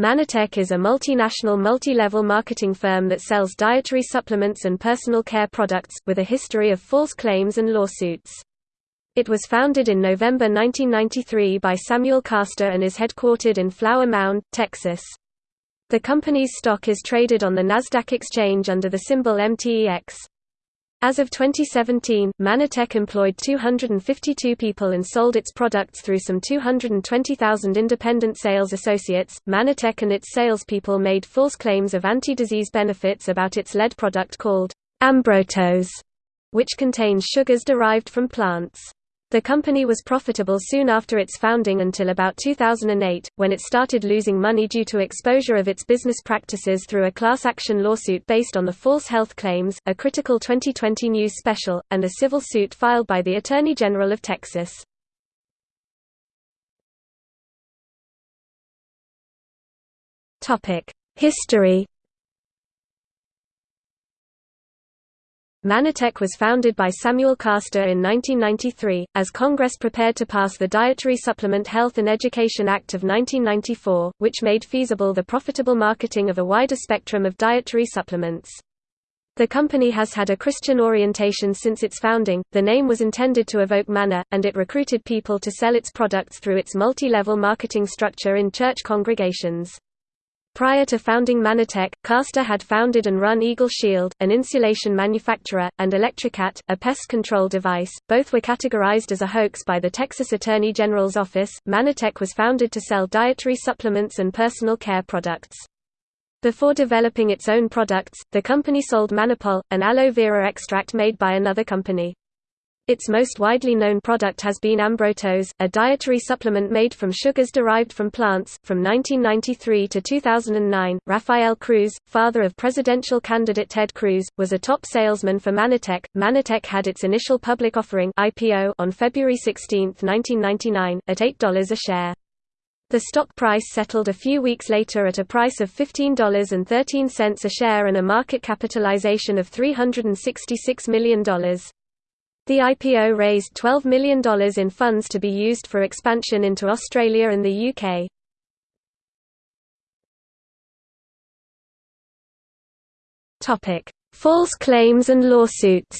Mannatech is a multinational multi-level marketing firm that sells dietary supplements and personal care products, with a history of false claims and lawsuits. It was founded in November 1993 by Samuel Castor and is headquartered in Flower Mound, Texas. The company's stock is traded on the Nasdaq exchange under the symbol MTEX. As of 2017, Mannatech employed 252 people and sold its products through some 220,000 independent sales associates. Mannatech and its salespeople made false claims of anti-disease benefits about its lead product called Ambrotose, which contains sugars derived from plants. The company was profitable soon after its founding until about 2008, when it started losing money due to exposure of its business practices through a class action lawsuit based on the false health claims, a critical 2020 news special, and a civil suit filed by the Attorney General of Texas. History Mannatech was founded by Samuel Castor in 1993, as Congress prepared to pass the Dietary Supplement Health and Education Act of 1994, which made feasible the profitable marketing of a wider spectrum of dietary supplements. The company has had a Christian orientation since its founding, the name was intended to evoke manna, and it recruited people to sell its products through its multi-level marketing structure in church congregations. Prior to founding Mannatech, Castor had founded and run Eagle Shield, an insulation manufacturer, and Electricat, a pest control device. Both were categorized as a hoax by the Texas Attorney General's office. Mannatech was founded to sell dietary supplements and personal care products. Before developing its own products, the company sold Mannapol, an aloe vera extract made by another company. Its most widely known product has been Ambrotose, a dietary supplement made from sugars derived from plants. From 1993 to 2009, Rafael Cruz, father of presidential candidate Ted Cruz, was a top salesman for Mannatech. Mannatech had its initial public offering (IPO) on February 16, 1999, at $8 a share. The stock price settled a few weeks later at a price of $15.13 a share and a market capitalization of $366 million. The IPO raised $12 million in funds to be used for expansion into Australia and the UK. False claims and lawsuits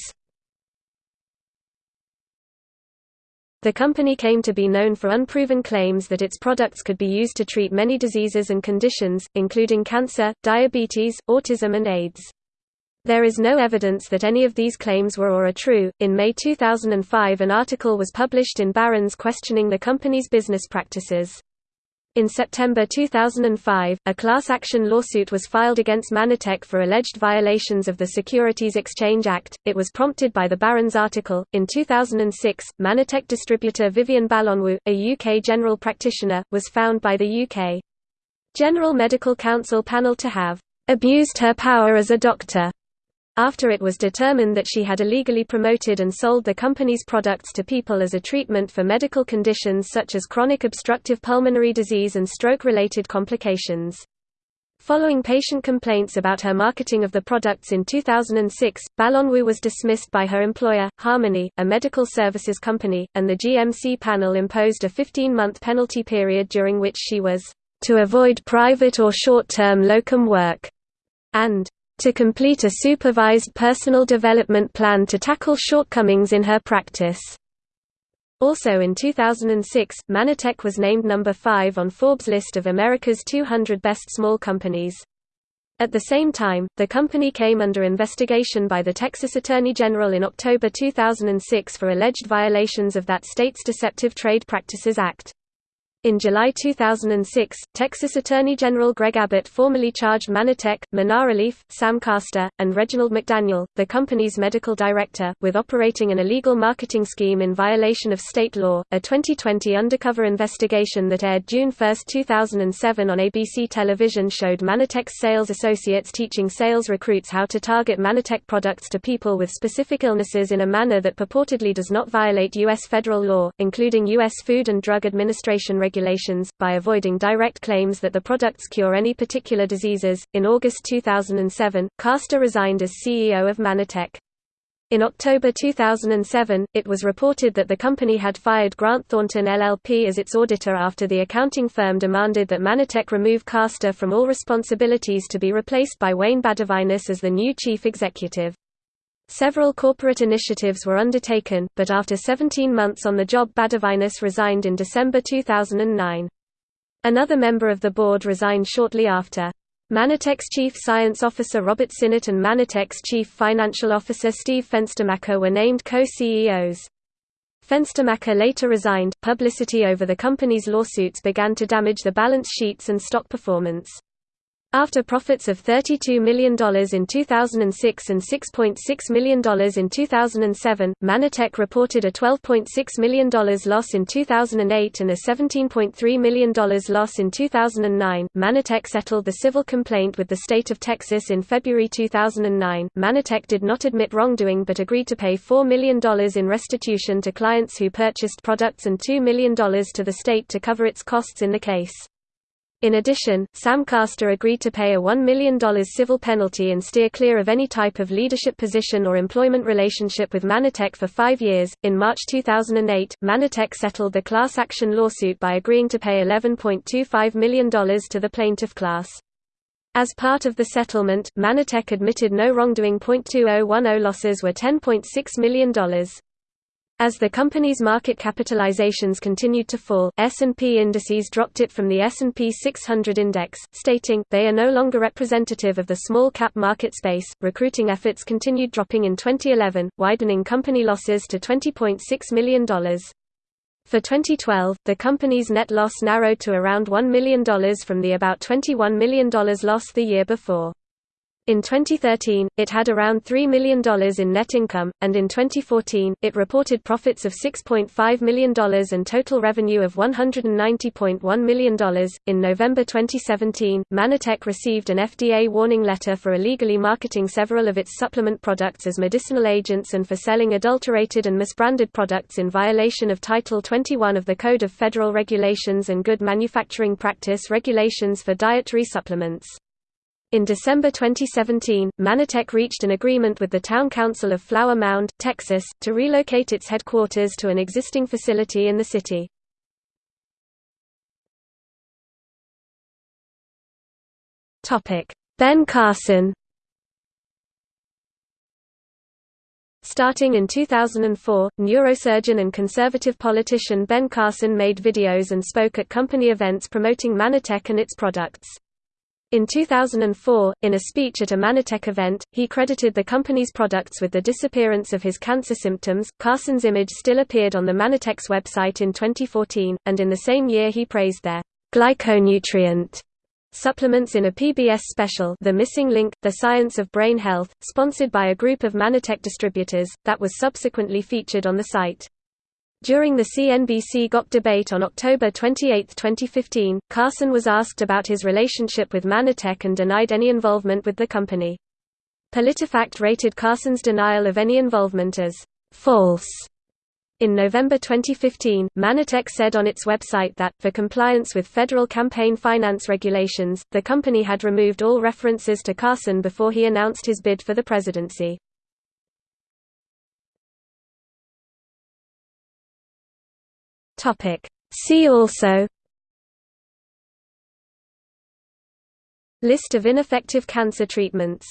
The company came to be known for unproven claims that its products could be used to treat many diseases and conditions, including cancer, diabetes, autism and AIDS. There is no evidence that any of these claims were or are true. In May 2005, an article was published in Barron's questioning the company's business practices. In September 2005, a class action lawsuit was filed against Mannatech for alleged violations of the Securities Exchange Act. It was prompted by the Barron's article. In 2006, Mannatech distributor Vivian Balonwu, a UK general practitioner, was found by the UK General Medical Council panel to have abused her power as a doctor after it was determined that she had illegally promoted and sold the company's products to people as a treatment for medical conditions such as chronic obstructive pulmonary disease and stroke-related complications. Following patient complaints about her marketing of the products in 2006, Balonwu was dismissed by her employer, Harmony, a medical services company, and the GMC panel imposed a 15-month penalty period during which she was to avoid private or short-term locum work and to complete a supervised personal development plan to tackle shortcomings in her practice. Also in 2006, Mannatech was named number 5 on Forbes' list of America's 200 best small companies. At the same time, the company came under investigation by the Texas Attorney General in October 2006 for alleged violations of that state's Deceptive Trade Practices Act. In July 2006, Texas Attorney General Greg Abbott formally charged Mannatech, Mannarelief, Sam Castor, and Reginald McDaniel, the company's medical director, with operating an illegal marketing scheme in violation of state law. A 2020 undercover investigation that aired June 1, 2007 on ABC television showed Mannatech's sales associates teaching sales recruits how to target Mannatech products to people with specific illnesses in a manner that purportedly does not violate U.S. federal law, including U.S. Food and Drug Administration regulations regulations, by avoiding direct claims that the products cure any particular diseases. In August 2007, Castor resigned as CEO of Mannatech. In October 2007, it was reported that the company had fired Grant Thornton LLP as its auditor after the accounting firm demanded that Mannatech remove Castor from all responsibilities to be replaced by Wayne Badavinas as the new chief executive. Several corporate initiatives were undertaken, but after 17 months on the job Badavinas resigned in December 2009. Another member of the board resigned shortly after. Mannatech's Chief Science Officer Robert Sinnott and Mannatech's Chief Financial Officer Steve Fenstermacher were named co-CEOs. Fenstermacher later resigned. Publicity over the company's lawsuits began to damage the balance sheets and stock performance. After profits of $32 million in 2006 and $6.6 million in 2007, Mannatech reported a $12.6 million loss in 2008 and a $17.3 million loss in 2009. Mannatech settled the civil complaint with the state of Texas in February 2009. Mannatech did not admit wrongdoing but agreed to pay $4 million in restitution to clients who purchased products and $2 million to the state to cover its costs in the case. In addition, Sam Castor agreed to pay a $1 million civil penalty and steer clear of any type of leadership position or employment relationship with Mannatech for five years. In March 2008, Mannatech settled the class action lawsuit by agreeing to pay $11.25 million to the plaintiff class. As part of the settlement, Mannatech admitted no wrongdoing. 2010 losses were $10.6 million. As the company's market capitalizations continued to fall, S&P indices dropped it from the S&P 600 index, stating, they are no longer representative of the small-cap market space. Recruiting efforts continued dropping in 2011, widening company losses to $20.6 million. For 2012, the company's net loss narrowed to around $1 million from the about $21 million loss the year before. In 2013, it had around $3 million in net income, and in 2014, it reported profits of $6.5 million and total revenue of $190.1 million. In November 2017, Mannatech received an FDA warning letter for illegally marketing several of its supplement products as medicinal agents and for selling adulterated and misbranded products in violation of Title 21 of the Code of Federal Regulations and Good Manufacturing Practice regulations for dietary supplements. In December 2017, Mannatech reached an agreement with the Town Council of Flower Mound, Texas, to relocate its headquarters to an existing facility in the city. Ben Carson Starting in 2004, neurosurgeon and conservative politician Ben Carson made videos and spoke at company events promoting Mannatech and its products. In 2004, in a speech at a Mannatech event, he credited the company's products with the disappearance of his cancer symptoms. Carson's image still appeared on the Mannatech's website in 2014, and in the same year he praised their glyconutrient supplements in a PBS special The Missing Link, The Science of Brain Health, sponsored by a group of Mannatech distributors, that was subsequently featured on the site. During the CNBC GOP debate on October 28, 2015, Carson was asked about his relationship with Mannatech and denied any involvement with the company. PolitiFact rated Carson's denial of any involvement as false. In November 2015, Mannatech said on its website that, for compliance with federal campaign finance regulations, the company had removed all references to Carson before he announced his bid for the presidency. Topic. See also List of ineffective cancer treatments